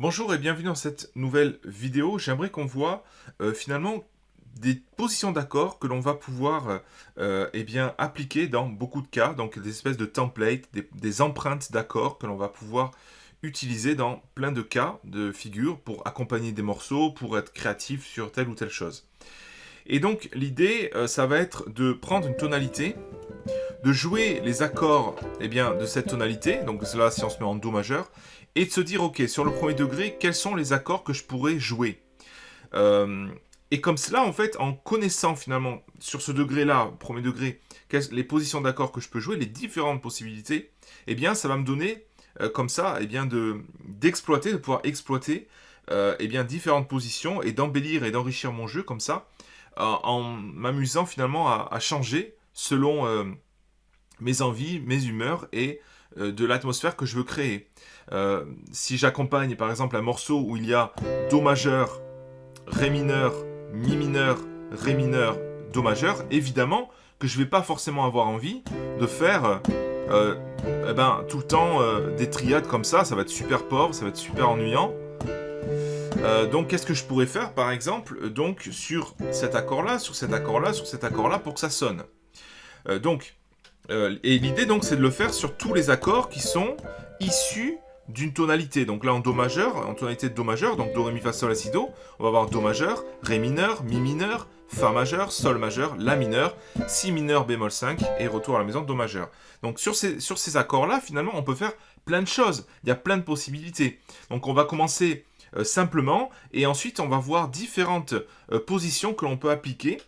Bonjour et bienvenue dans cette nouvelle vidéo. J'aimerais qu'on voit euh, finalement des positions d'accords que l'on va pouvoir euh, eh appliquer dans beaucoup de cas, donc des espèces de templates, des, empreintes d'accords que l'on va pouvoir utiliser dans plein de cas de figures pour accompagner des morceaux, pour être créatif sur telle ou telle chose. Et donc l'idée, euh, ça va être de prendre une tonalité, de jouer les accords eh bien, de cette tonalité, donc là si on se met en Do majeur, et de se dire, ok, sur le premier degré, quels sont les accords que je pourrais jouer? Euh, Et comme cela, en fait, en connaissant finalement sur ce degré-là, premier degré, les positions d'accords que je peux jouer, les différentes possibilités, eh bien, ça va me donner, euh, comme ça, eh bien, d'exploiter, de, pouvoir exploiter euh, eh bien, différentes positions et d'embellir et d'enrichir mon jeu comme ça, en m'amusant finalement à, à, changer selon mes envies, mes humeurs et de l'atmosphère que je veux créer. Euh, si j'accompagne par exemple un morceau où il y a Do majeur, Ré mineur, Mi mineur, Ré mineur, Do majeur, évidemment que je ne vais pas forcément avoir envie de faire euh, eh ben, tout le temps euh, des triades comme ça, ça va être super pauvre, ça va être super ennuyant. donc qu'est-ce que je pourrais faire par exemple donc sur cet accord là, sur cet accord là, sur cet accord là pour que ça sonne? donc et l'idée donc c'est de le faire sur tous les accords qui sont issus d'une tonalité. Donc là, en Do majeur, en tonalité de Do majeur, donc Do, Ré, Mi, Fa, Sol, La, Si, Do, on va avoir Do majeur, Ré mineur, Mi mineur, Fa majeur, Sol majeur, La mineur, Si mineur, bémol 5, et retour à la maison, Do majeur. Donc sur ces, sur ces accords-là, finalement, on peut faire plein de choses. Il y a plein de possibilités. Donc on va commencer euh, simplement, et ensuite on va voir différentes euh, positions que l'on peut appliquer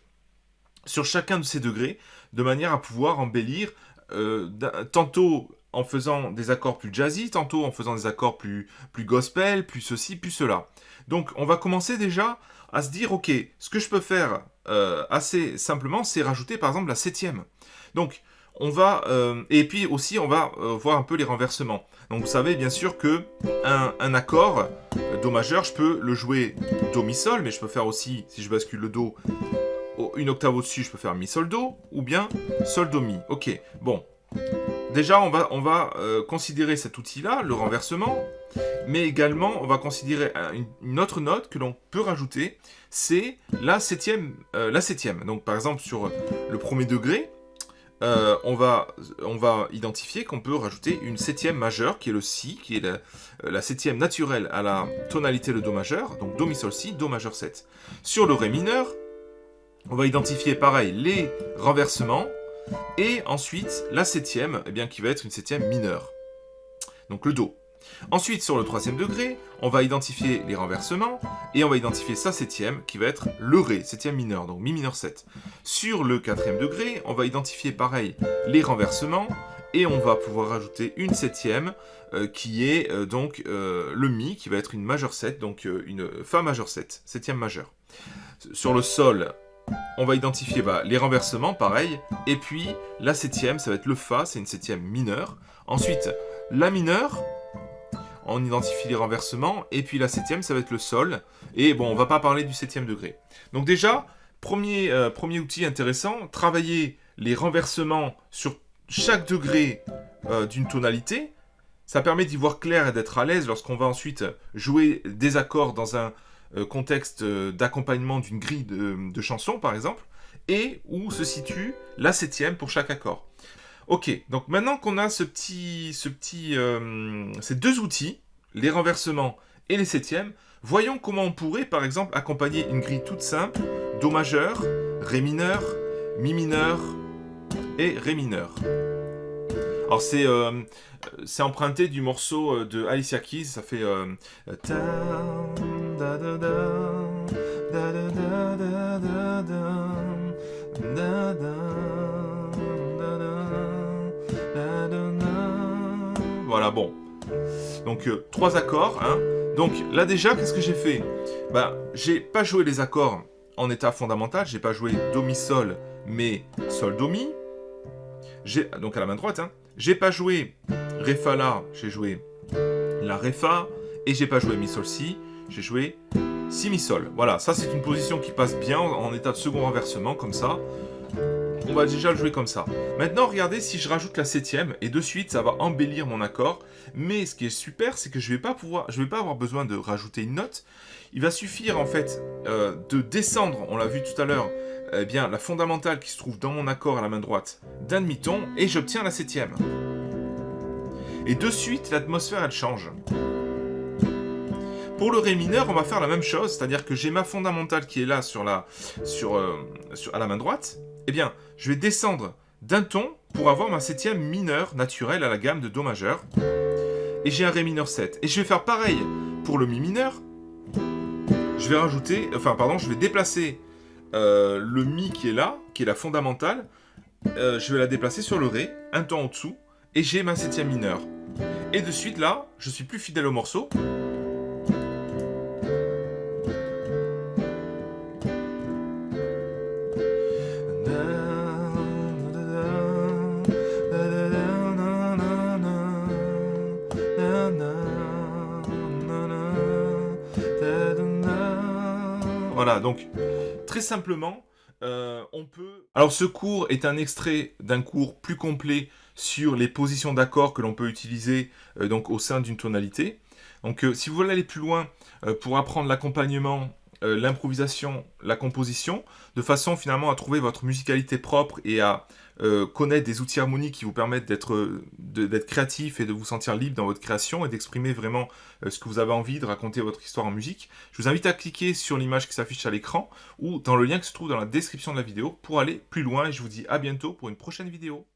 sur chacun de ces degrés, de manière à pouvoir embellir euh, tantôt en faisant des accords plus jazzy, tantôt en faisant des accords plus, gospel, plus ceci, plus cela. Donc on va commencer déjà à se dire, ok, ce que je peux faire euh, assez simplement, c'est rajouter par exemple la septième. Donc on va, euh, et puis aussi on va voir un peu les renversements. Donc vous savez bien sûr que un, accord Do majeur, je peux le jouer Do Mi Sol, mais je peux faire aussi, si je bascule le Do, une octave au-dessus, je peux faire Mi Sol Do, ou bien Sol Do Mi. Ok, bon, Déjà, on va, euh, considérer cet outil-là, le renversement, mais également, on va considérer une, autre note que l'on peut rajouter, c'est la septième, euh, la septième. Donc, par exemple, sur le premier degré, euh, on, va, on va identifier qu'on peut rajouter une septième majeure, qui est le Si, qui est la, la, septième naturelle à la tonalité de Do majeur, donc Do, Mi, Sol, Si, Do majeur 7. Sur le Ré mineur, on va identifier, pareil, les renversements, et ensuite, la septième, eh bien, qui va être une septième mineure. Donc le Do. Ensuite, sur le troisième degré, on va identifier les renversements, et on va identifier sa septième, qui va être le Ré, septième mineur, donc Mi mineur 7. Sur le quatrième degré, on va identifier pareil les renversements, et on va pouvoir rajouter une septième, euh, qui est euh, donc euh, le Mi, qui va être une majeure 7, donc une Fa majeure 7, septième majeure. Sur le Sol, on va identifier bah, les renversements, pareil. Et puis, la septième, ça va être le Fa, c'est une septième mineure. Ensuite, la mineure, on identifie les renversements. Et puis la septième, ça va être le Sol. Et bon, on va pas parler du septième degré. Donc déjà, premier, euh, outil intéressant, travailler les renversements sur chaque degré euh, d'une tonalité. Ça permet d'y voir clair et d'être à l'aise lorsqu'on va ensuite jouer des accords dans un contexte euh, d'accompagnement d'une grille de, chansons, par exemple, et où se situe la septième pour chaque accord. Ok, donc maintenant qu'on a ce petit, ce petit, euh, ces deux outils, les renversements et les septièmes, voyons comment on pourrait, par exemple, accompagner une grille toute simple, Do majeur, Ré mineur, Mi mineur et Ré mineur. Alors c'est c'est emprunté du morceau de Alicia Keys, ça fait... Voilà, bon. Donc, euh, trois accords. Hein. Donc, là déjà, qu'est-ce que j'ai fait Bah, j'ai pas joué les accords en état fondamental. J'ai pas joué Do, Mi, Sol, mais Sol, Do, Mi. Donc, à la main droite. Hein. J'ai pas joué Ré, Fa, La. J'ai joué La, Ré, Fa. Et j'ai pas joué Mi, Sol, Si j'ai joué Si Mi Sol. Voilà, ça c'est une position qui passe bien en état de second renversement, comme ça. on va déjà le jouer comme ça. Maintenant, regardez si je rajoute la septième, et de suite, ça va embellir mon accord. Mais ce qui est super, c'est que je vais pas pouvoir, je vais pas avoir besoin de rajouter une note. Il va suffire, en fait, euh, de descendre, on l'a vu tout à l'heure, eh bien, la fondamentale qui se trouve dans mon accord à la main droite d'un demi-ton, et j'obtiens la septième. Et de suite, l'atmosphère, elle change. Pour le Ré mineur, on va faire la même chose, c'est-à-dire que j'ai ma fondamentale qui est là sur la, euh, à la main droite. Eh bien, je vais descendre d'un ton pour avoir ma septième mineure naturelle à la gamme de Do majeur. Et j'ai un Ré mineur 7. Et je vais faire pareil pour le Mi mineur. Je vais rajouter, enfin pardon, je vais déplacer euh, le Mi qui est là, qui est la fondamentale. Euh, je vais la déplacer sur le Ré, un ton en dessous, et j'ai ma septième mineure. Et de suite là, je suis plus fidèle au morceau. Voilà, donc très simplement, euh, on peut... Alors ce cours est un extrait d'un cours plus complet sur les positions d'accords que l'on peut utiliser euh, donc au sein d'une tonalité. Donc euh, si vous voulez aller plus loin pour apprendre l'accompagnement euh, l'improvisation, la composition, de façon finalement à trouver votre musicalité propre et à euh, connaître des outils harmoniques qui vous permettent d'être créatif et de vous sentir libre dans votre création et d'exprimer vraiment euh, ce que vous avez envie, de raconter votre histoire en musique. Je vous invite à cliquer sur l'image qui s'affiche à l'écran ou dans le lien qui se trouve dans la description de la vidéo pour aller plus loin et je vous dis à bientôt pour une prochaine vidéo.